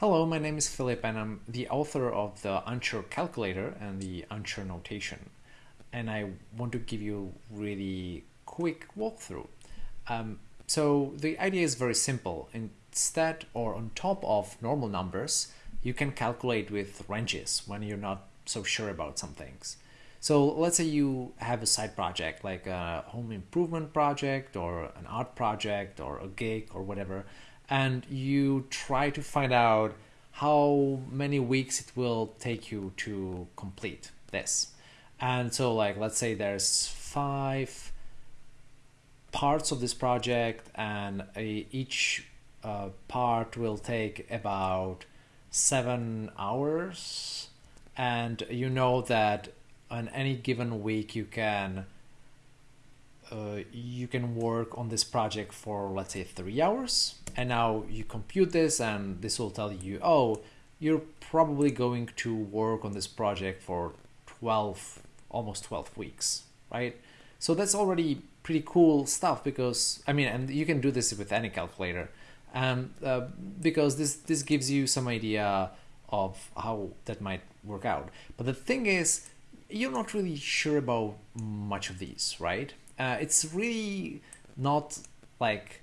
Hello, my name is Filip and I'm the author of the Unsure calculator and the Unsure notation. And I want to give you a really quick walkthrough. Um, so the idea is very simple. Instead or on top of normal numbers, you can calculate with ranges when you're not so sure about some things. So let's say you have a side project like a home improvement project or an art project or a gig or whatever, and you try to find out how many weeks it will take you to complete this. And so like let's say there's five parts of this project and each uh, part will take about seven hours and you know that on any given week you can uh, you can work on this project for let's say three hours and now you compute this and this will tell you oh you're probably going to work on this project for 12 almost 12 weeks right? So that's already pretty cool stuff because i mean and you can do this with any calculator. And uh, because this this gives you some idea of how that might work out. But the thing is you're not really sure about much of these, right? Uh, it's really not like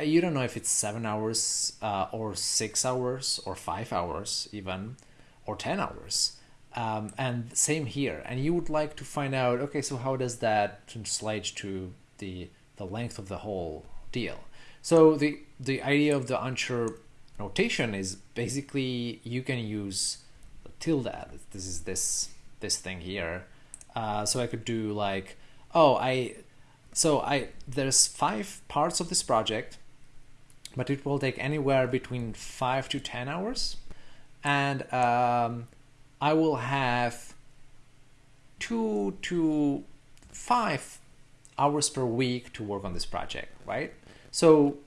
you don't know if it's seven hours uh, or six hours or five hours even or 10 hours. Um, and same here. And you would like to find out, okay, so how does that translate to the, the length of the whole deal? So the, the idea of the unsure notation is basically you can use tilde. This is this this thing here. Uh, so I could do like, oh, I, so I, there's five parts of this project, but it will take anywhere between five to 10 hours. And um, I will have two to five hours per week to work on this project, right? So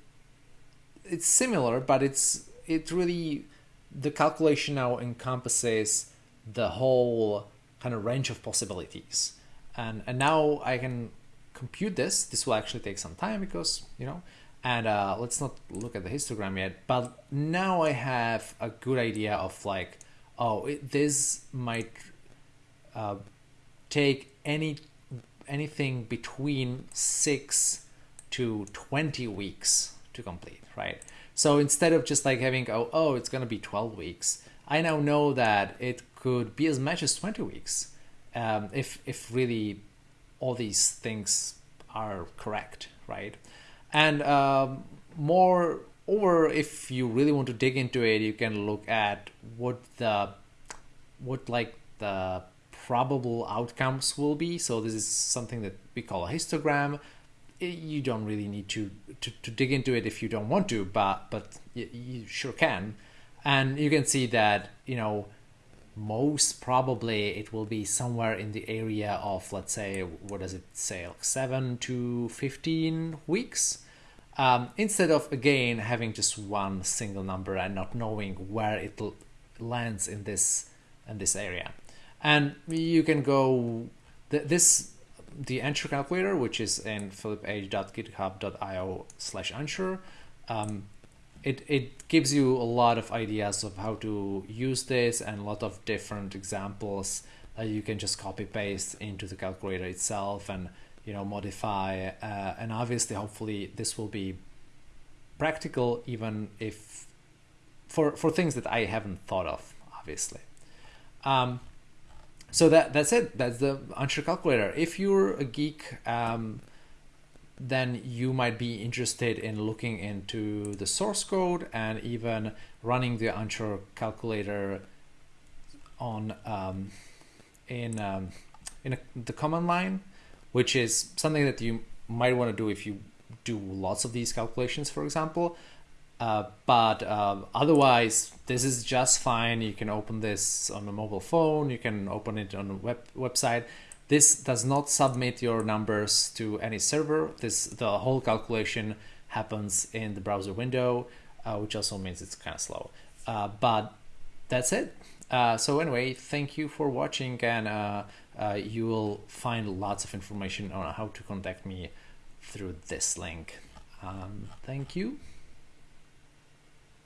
it's similar, but it's, it really, the calculation now encompasses the whole kind of range of possibilities. And, and now I can compute this. This will actually take some time because, you know, and uh, let's not look at the histogram yet, but now I have a good idea of like, oh, it, this might uh, take any anything between six to 20 weeks to complete, right? So instead of just like having, oh, oh, it's going to be 12 weeks, I now know that it could be as much as 20 weeks um, if, if really all these things are correct, right? And um, more over if you really want to dig into it, you can look at what the what like the probable outcomes will be. So this is something that we call a histogram. You don't really need to, to, to dig into it if you don't want to, but but you, you sure can. And you can see that you know most probably it will be somewhere in the area of let's say what does it say like 7 to 15 weeks um, instead of again having just one single number and not knowing where it lands in this in this area. And you can go th this the unsure calculator which is in filiph.github.io slash unsure um, it, it gives you a lot of ideas of how to use this and a lot of different examples that you can just copy paste into the calculator itself and you know modify uh, and obviously hopefully this will be practical even if for for things that I haven't thought of obviously. Um, so that that's it. That's the unsure calculator. If you're a geek um, then you might be interested in looking into the source code and even running the unsure calculator on um, in um, in a, the command line, which is something that you might want to do if you do lots of these calculations, for example. Uh, but uh, otherwise, this is just fine. You can open this on a mobile phone. You can open it on a web website this does not submit your numbers to any server. This The whole calculation happens in the browser window, uh, which also means it's kind of slow. Uh, but that's it. Uh, so anyway, thank you for watching and uh, uh, you will find lots of information on how to contact me through this link. Um, thank you.